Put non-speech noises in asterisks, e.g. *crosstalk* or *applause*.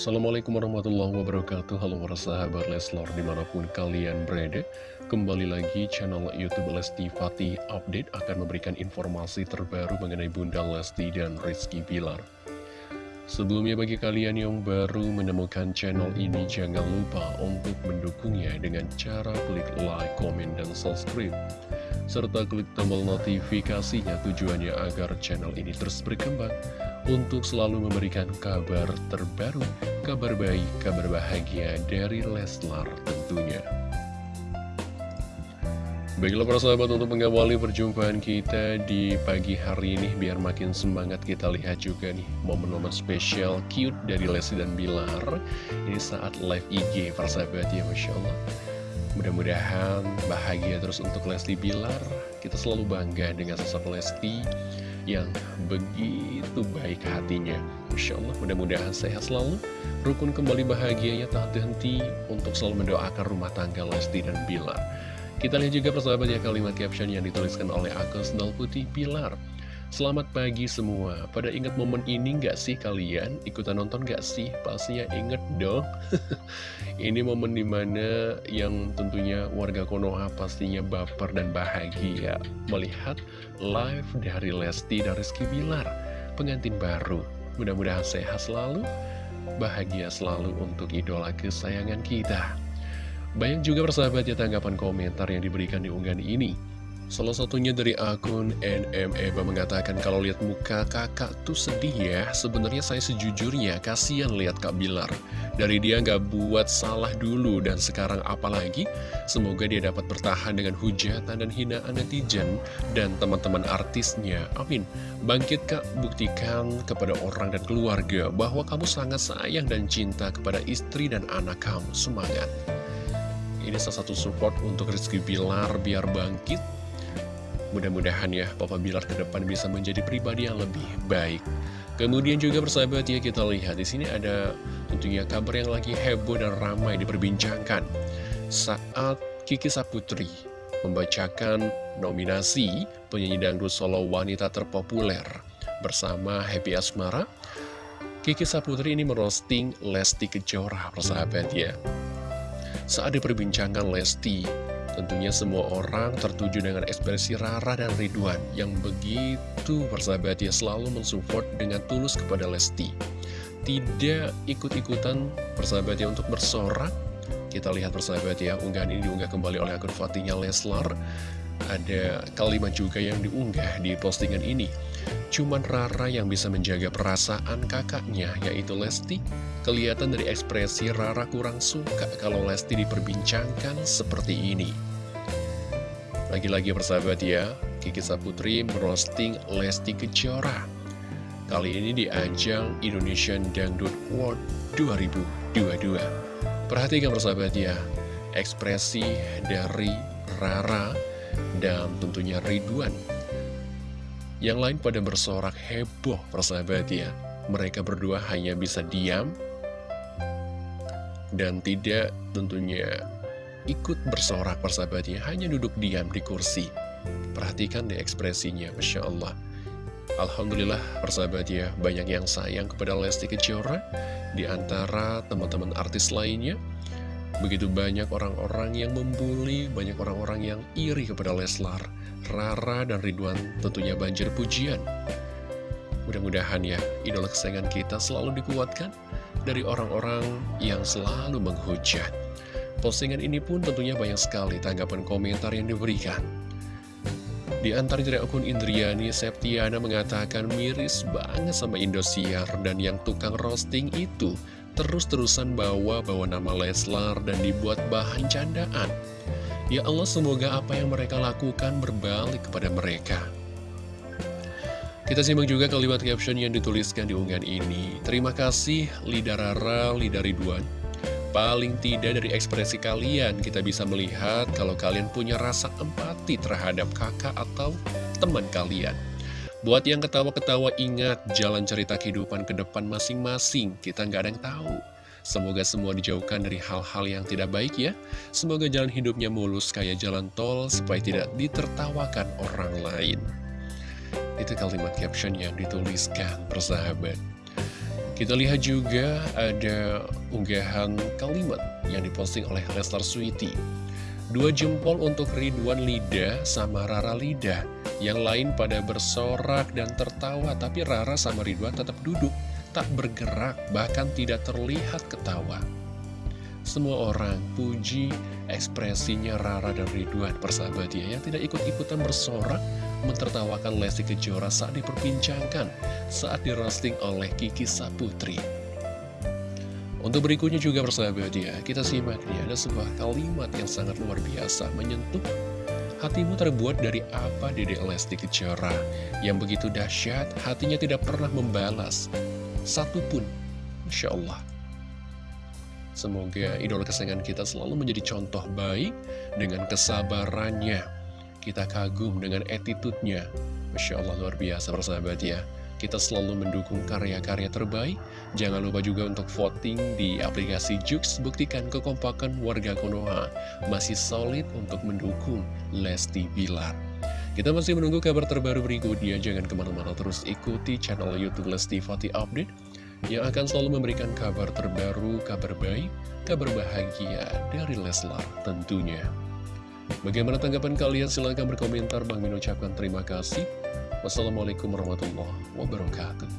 Assalamualaikum warahmatullahi wabarakatuh. Halo para sahabat Leslar di mana pun kalian berada Kembali lagi channel Youtube Lesti Fatih Update akan memberikan informasi terbaru mengenai Bunda Lesti dan Rizky Bilar. Sebelumnya bagi kalian yang baru menemukan channel ini jangan lupa untuk mendukungnya dengan cara klik like, komen, dan subscribe. Serta klik tombol notifikasinya tujuannya agar channel ini terus berkembang untuk selalu memberikan kabar terbaru, kabar baik, kabar bahagia dari Leslar tentunya. Baiklah para sahabat untuk mengawali perjumpaan kita di pagi hari ini biar makin semangat kita lihat juga nih momen-momen spesial cute dari Lesti dan Bilar ini saat live IG para sahabat ya Masya Allah Mudah-mudahan bahagia terus untuk Lesti Bilar. Kita selalu bangga dengan sosok Lesti yang begitu baik hatinya. Masya Allah mudah-mudahan sehat selalu. Rukun kembali bahagianya tak henti untuk selalu mendoakan rumah tangga Lesti dan Bilar. Kita lihat juga persahabat ya kalimat caption yang dituliskan oleh Agus Nol Putih Bilar Selamat pagi semua. Pada ingat momen ini nggak sih kalian? Ikutan nonton nggak sih? Pastinya inget dong. *laughs* ini momen di mana yang tentunya warga Konoha pastinya baper dan bahagia melihat live dari Lesti dan Rizky Bilar, pengantin baru. Mudah-mudahan sehat selalu, bahagia selalu untuk idola kesayangan kita. Banyak juga persahabatnya tanggapan komentar yang diberikan di unggahan ini. Salah satunya dari akun NMEBA mengatakan kalau lihat muka kakak tuh sedih ya. Sebenarnya saya sejujurnya kasihan lihat Kak Bilar. Dari dia nggak buat salah dulu dan sekarang apalagi Semoga dia dapat bertahan dengan hujatan dan hinaan netizen dan teman-teman artisnya. Amin. Bangkit Kak. Buktikan kepada orang dan keluarga bahwa kamu sangat sayang dan cinta kepada istri dan anak kamu. Semangat. Ini salah satu support untuk Rizky Bilar biar bangkit Mudah-mudahan ya Papa Bilar ke depan bisa menjadi pribadi yang lebih baik. Kemudian juga bersahabat ya kita lihat di sini ada tentunya kabar yang lagi heboh dan ramai diperbincangkan. Saat Kiki Saputri membacakan nominasi penyanyi dangdut solo wanita terpopuler bersama Happy Asmara, Kiki Saputri ini merosting Lesti Kejora persahabat ya. Saat diperbincangkan Lesti Tentunya semua orang tertuju dengan ekspresi Rara dan Ridwan yang begitu bersahabat ya selalu mensupport dengan tulus kepada Lesti. Tidak ikut-ikutan bersahabat ya untuk bersorak. Kita lihat bersahabat ya, unggahan ini diunggah kembali oleh akun Fatinya Leslar. Ada kalimat juga yang diunggah di postingan ini. Cuman Rara yang bisa menjaga perasaan kakaknya, yaitu Lesti. Kelihatan dari ekspresi Rara kurang suka kalau Lesti diperbincangkan seperti ini. Lagi-lagi persahabat ya, Kiki Saputri merosting Lesti Kejora. Kali ini di ajang Indonesian Dangdut World 2022. Perhatikan persahabat ya, ekspresi dari Rara dan tentunya Ridwan. Yang lain pada bersorak heboh persahabat ya. Mereka berdua hanya bisa diam dan tidak tentunya ikut bersorak persahabatnya hanya duduk diam di kursi. Perhatikan deh ekspresinya, Masya Allah. Alhamdulillah persahabat ya, banyak yang sayang kepada Lesti Kejora di antara teman-teman artis lainnya. Begitu banyak orang-orang yang membuli, banyak orang-orang yang iri kepada Leslar. Rara dan Ridwan tentunya banjir pujian. Mudah-mudahan ya, idola kesayangan kita selalu dikuatkan dari orang-orang yang selalu menghujat. Postingan ini pun tentunya banyak sekali tanggapan komentar yang diberikan. Di antara dari akun Indriani, Septiana mengatakan miris banget sama Indosiar dan yang tukang roasting itu terus-terusan bawa-bawa nama Leslar dan dibuat bahan candaan. Ya Allah, semoga apa yang mereka lakukan berbalik kepada mereka. Kita simak juga kalimat caption yang dituliskan di unggahan ini. Terima kasih, Lida Rara, Lida Ridwan Paling tidak dari ekspresi kalian kita bisa melihat kalau kalian punya rasa empati terhadap kakak atau teman kalian. Buat yang ketawa-ketawa ingat jalan cerita kehidupan ke depan masing-masing, kita nggak ada yang tahu. Semoga semua dijauhkan dari hal-hal yang tidak baik ya. Semoga jalan hidupnya mulus kayak jalan tol supaya tidak ditertawakan orang lain. Itu kalimat caption yang dituliskan persahabat. Kita lihat juga ada unggahan kalimat yang diposting oleh Leslar Sweety. Dua jempol untuk Ridwan Lida sama Rara Lida. Yang lain pada bersorak dan tertawa, tapi Rara sama Ridwan tetap duduk, tak bergerak, bahkan tidak terlihat ketawa. Semua orang puji ekspresinya Rara dan Ridwan persahabat ya yang tidak ikut-ikutan bersorak mentertawakan Lesti Kejora saat diperbincangkan saat dirosting oleh Kiki Saputri. Untuk berikutnya juga persahabat ya, kita simak nih ada sebuah kalimat yang sangat luar biasa menyentuh Hatimu terbuat dari apa Dede Lesti Kejora Yang begitu dahsyat, hatinya tidak pernah membalas Satupun Masya Allah. Semoga idola kesayangan kita selalu menjadi contoh baik Dengan kesabarannya Kita kagum dengan attitude-nya Masya Allah luar biasa persahabat ya kita selalu mendukung karya-karya terbaik. Jangan lupa juga untuk voting di aplikasi Jux. Buktikan kekompakan warga Konoha masih solid untuk mendukung Lesti Bilar. Kita masih menunggu kabar terbaru berikutnya. Jangan ke mana-mana terus ikuti channel Youtube Lesti Fati Update yang akan selalu memberikan kabar terbaru, kabar baik, kabar bahagia dari Leslar tentunya. Bagaimana tanggapan kalian? Silahkan berkomentar. Bang Min ucapkan terima kasih. Wassalamualaikum warahmatullahi wabarakatuh.